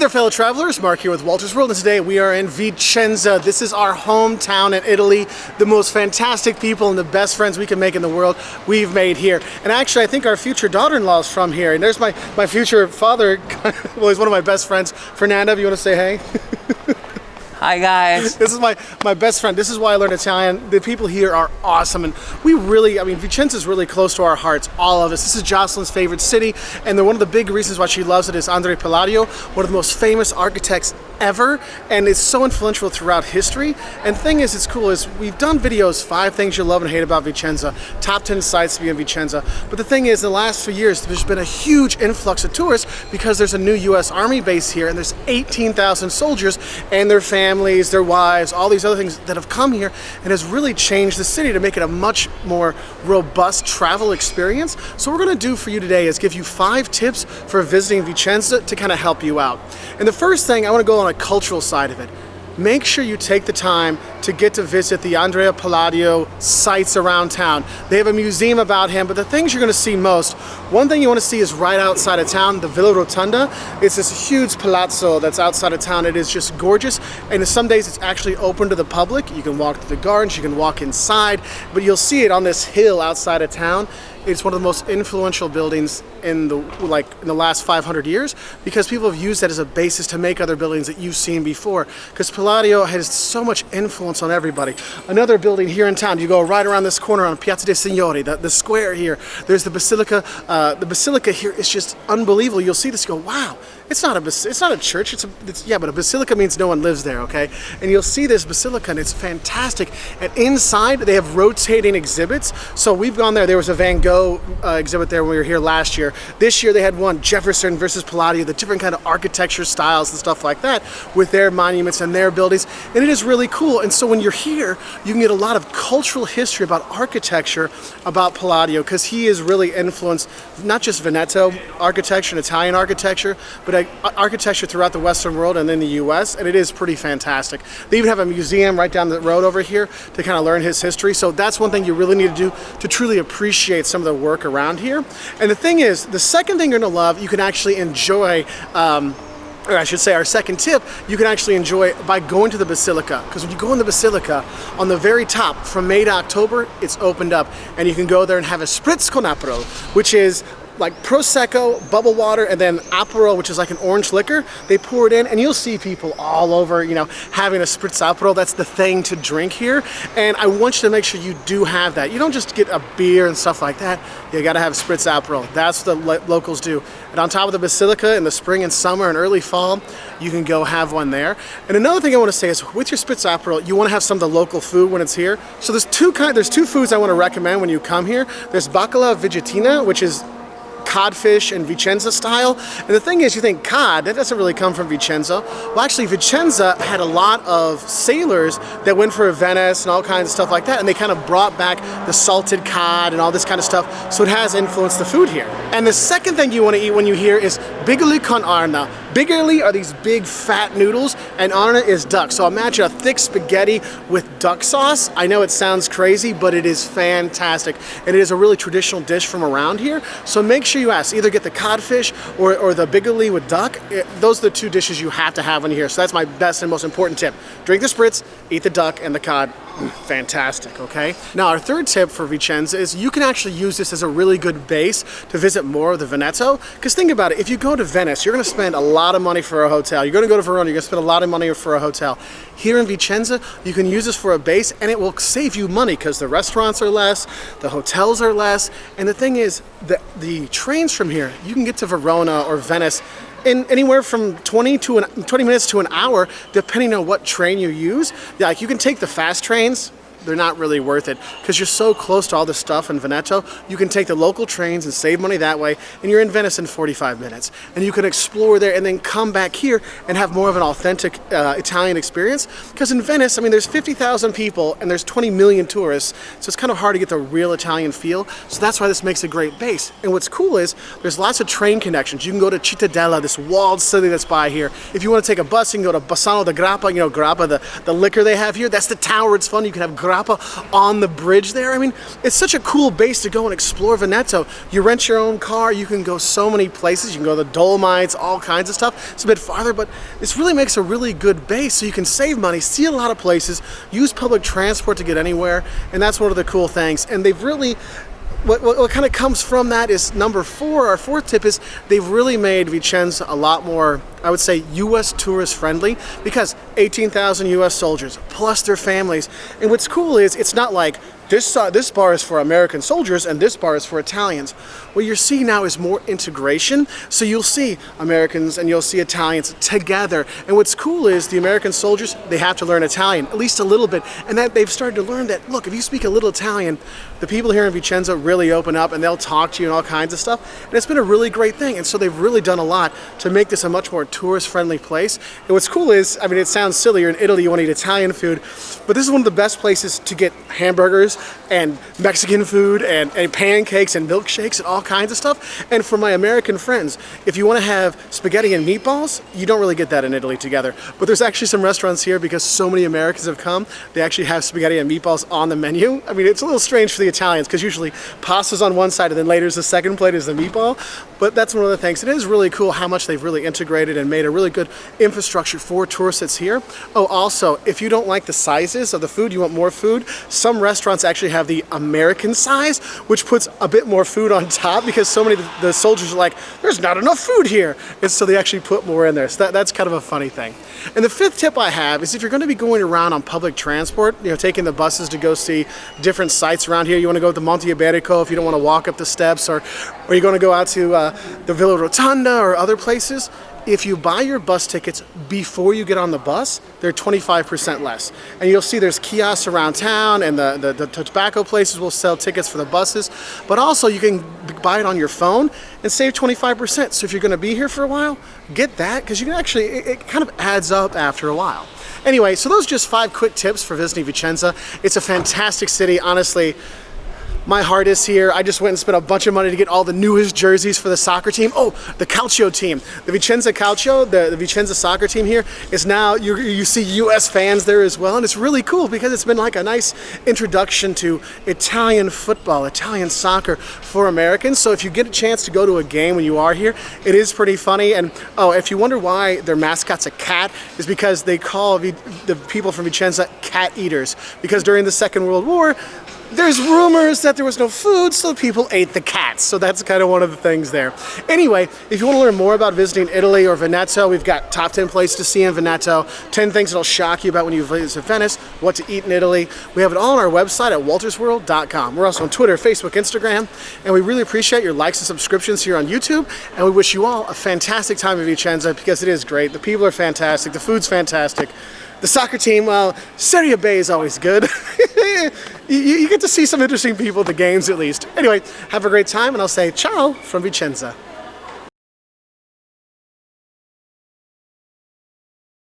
there fellow travelers, Mark here with Walter's World and today we are in Vicenza. This is our hometown in Italy. The most fantastic people and the best friends we can make in the world we've made here. And actually I think our future daughter-in-law is from here and there's my, my future father, well he's one of my best friends. Fernando, you want to say hey? Hi guys. This is my, my best friend. This is why I learned Italian. The people here are awesome and we really, I mean, Vicenza is really close to our hearts, all of us. This is Jocelyn's favorite city and one of the big reasons why she loves it is Andrea Palladio, one of the most famous architects ever and it's so influential throughout history and the thing is it's cool is we've done videos five things you love and hate about Vicenza top 10 sites to be in Vicenza but the thing is in the last few years there's been a huge influx of tourists because there's a new US Army base here and there's 18,000 soldiers and their families their wives all these other things that have come here and has really changed the city to make it a much more robust travel experience so what we're to do for you today is give you five tips for visiting Vicenza to kind of help you out and the first thing I want to go on a cultural side of it. Make sure you take the time to get to visit the Andrea Palladio sites around town. They have a museum about him, but the things you're gonna see most, one thing you wanna see is right outside of town, the Villa Rotonda. It's this huge palazzo that's outside of town. It is just gorgeous, and some days it's actually open to the public. You can walk through the gardens, you can walk inside, but you'll see it on this hill outside of town. It's one of the most influential buildings in the like in the last 500 years because people have used that as a basis to make other buildings that you've seen before. Because Palladio has so much influence on everybody. Another building here in town, you go right around this corner on Piazza dei Signori, the, the square here. There's the Basilica. Uh, the Basilica here is just unbelievable. You'll see this, go, wow, it's not a it's not a church. It's a it's, yeah, but a basilica means no one lives there. Okay, and you'll see this basilica, and it's fantastic. And inside they have rotating exhibits. So we've gone there. There was a Van Gogh uh, exhibit there when we were here last year. This year they had one Jefferson versus Palladio, the different kind of architecture styles and stuff like that with their monuments and their buildings, and it is really cool. And so when you're here, you can get a lot of cultural history about architecture about Palladio because he is really influenced not just Veneto architecture and Italian architecture, but architecture throughout the Western world and in the US, and it is pretty fantastic. They even have a museum right down the road over here to kind of learn his history, so that's one thing you really need to do to truly appreciate some of the work around here. And the thing is, the second thing you're gonna love, you can actually enjoy um, or I should say our second tip, you can actually enjoy by going to the Basilica. Because when you go in the Basilica, on the very top, from May to October, it's opened up. And you can go there and have a Spritz con Aperol, which is like Prosecco, bubble water, and then Aperol, which is like an orange liquor. They pour it in and you'll see people all over, you know, having a Spritz Aperol. That's the thing to drink here. And I want you to make sure you do have that. You don't just get a beer and stuff like that. You gotta have Spritz Aperol. That's what the locals do. And on top of the Basilica in the spring and summer and early fall, you can go have one there. And another thing I wanna say is with your Spritz Aperol, you wanna have some of the local food when it's here. So there's two kind, there's two foods I wanna recommend when you come here. There's baccalà vicentina, which is codfish and Vicenza style. And the thing is, you think cod, that doesn't really come from Vicenza. Well, actually, Vicenza had a lot of sailors that went for Venice and all kinds of stuff like that, and they kind of brought back the salted cod and all this kind of stuff, so it has influenced the food here. And the second thing you want to eat when you hear is bigoli con arna. Bigoli are these big fat noodles, and arna is duck. So imagine a thick spaghetti with duck sauce. I know it sounds crazy, but it is fantastic. And it is a really traditional dish from around here. So make sure you ask, either get the codfish or, or the bigoli with duck. It, those are the two dishes you have to have you're here. So that's my best and most important tip. Drink the spritz, eat the duck and the cod fantastic, okay? Now our third tip for Vicenza is you can actually use this as a really good base to visit more of the Veneto. Because think about it, if you go to Venice, you're gonna spend a lot of money for a hotel. You're gonna go to Verona, you're gonna spend a lot of money for a hotel. Here in Vicenza, you can use this for a base and it will save you money because the restaurants are less, the hotels are less, and the thing is, the, the trains from here, you can get to Verona or Venice in anywhere from 20 to an, 20 minutes to an hour, depending on what train you use. Like you can take the fast trains, they're not really worth it because you're so close to all this stuff in Veneto. You can take the local trains and save money that way, and you're in Venice in 45 minutes. And you can explore there and then come back here and have more of an authentic uh, Italian experience. Because in Venice, I mean, there's 50,000 people and there's 20 million tourists, so it's kind of hard to get the real Italian feel. So that's why this makes a great base. And what's cool is there's lots of train connections. You can go to Cittadella, this walled city that's by here. If you want to take a bus, you can go to Bassano del Grappa, you know, Grappa, the, the liquor they have here. That's the tower. It's fun. You can have Grappa on the bridge there. I mean, it's such a cool base to go and explore Veneto. You rent your own car, you can go so many places. You can go to the Dolomites, all kinds of stuff. It's a bit farther, but this really makes a really good base so you can save money, see a lot of places, use public transport to get anywhere, and that's one of the cool things. And they've really what, what, what, kind of comes from that is number four, our fourth tip is they've really made Vicenza a lot more, I would say, U.S. tourist friendly because 18,000 U.S. soldiers plus their families. And what's cool is it's not like this, uh, this bar is for American soldiers and this bar is for Italians. What you're seeing now is more integration. So you'll see Americans and you'll see Italians together. And what's cool is the American soldiers, they have to learn Italian, at least a little bit. And that they've started to learn that, look, if you speak a little Italian, the people here in Vicenza really open up and they'll talk to you and all kinds of stuff. And it's been a really great thing. And so they've really done a lot to make this a much more tourist friendly place. And what's cool is, I mean, it sounds silly, you're in Italy, you want to eat Italian food, but this is one of the best places to get hamburgers and Mexican food and, and pancakes and milkshakes and all kinds of stuff. And for my American friends, if you want to have spaghetti and meatballs, you don't really get that in Italy together. But there's actually some restaurants here because so many Americans have come, they actually have spaghetti and meatballs on the menu. I mean, it's a little strange for the Italians because usually pasta's on one side and then later the second plate is the meatball. But that's one of the things. It is really cool how much they've really integrated and made a really good infrastructure for tourists that's here. Oh, also, if you don't like the sizes of the food, you want more food, some restaurants actually have the American size, which puts a bit more food on top because so many of the soldiers are like, there's not enough food here. And so they actually put more in there. So that, that's kind of a funny thing. And the fifth tip I have is if you're going to be going around on public transport, you know, taking the buses to go see different sites around here, you want to go to Monte Berico if you don't want to walk up the steps, or, or you're going to go out to uh, the Villa Rotonda or other places, if you buy your bus tickets before you get on the bus, they're 25% less. And you'll see there's kiosks around town and the, the, the, tobacco places will sell tickets for the buses. But also you can buy it on your phone and save 25%. So if you're gonna be here for a while, get that because you can actually, it, it kind of adds up after a while. Anyway, so those are just five quick tips for visiting Vicenza. It's a fantastic city, honestly my heart is here. I just went and spent a bunch of money to get all the newest jerseys for the soccer team. Oh, the Calcio team. The Vicenza Calcio, the, the Vicenza soccer team here is now, you, you see US fans there as well. And it's really cool because it's been like a nice introduction to Italian football, Italian soccer for Americans. So if you get a chance to go to a game when you are here, it is pretty funny. And oh, if you wonder why their mascot's a cat, is because they call the people from Vicenza cat eaters. Because during the Second World War, there's rumors that there was no food, so people ate the cats. So that's kind of one of the things there. Anyway, if you want to learn more about visiting Italy or Veneto, we've got top 10 places to see in Veneto, 10 things that'll shock you about when you visit Venice, what to eat in Italy. We have it all on our website at waltersworld.com. We're also on Twitter, Facebook, Instagram, and we really appreciate your likes and subscriptions here on YouTube. And we wish you all a fantastic time in Vicenza because it is great. The people are fantastic. The food's fantastic. The soccer team, well, Serie B is always good. you, you get to see some interesting people at the games at least. Anyway, have a great time and I'll say ciao from Vicenza.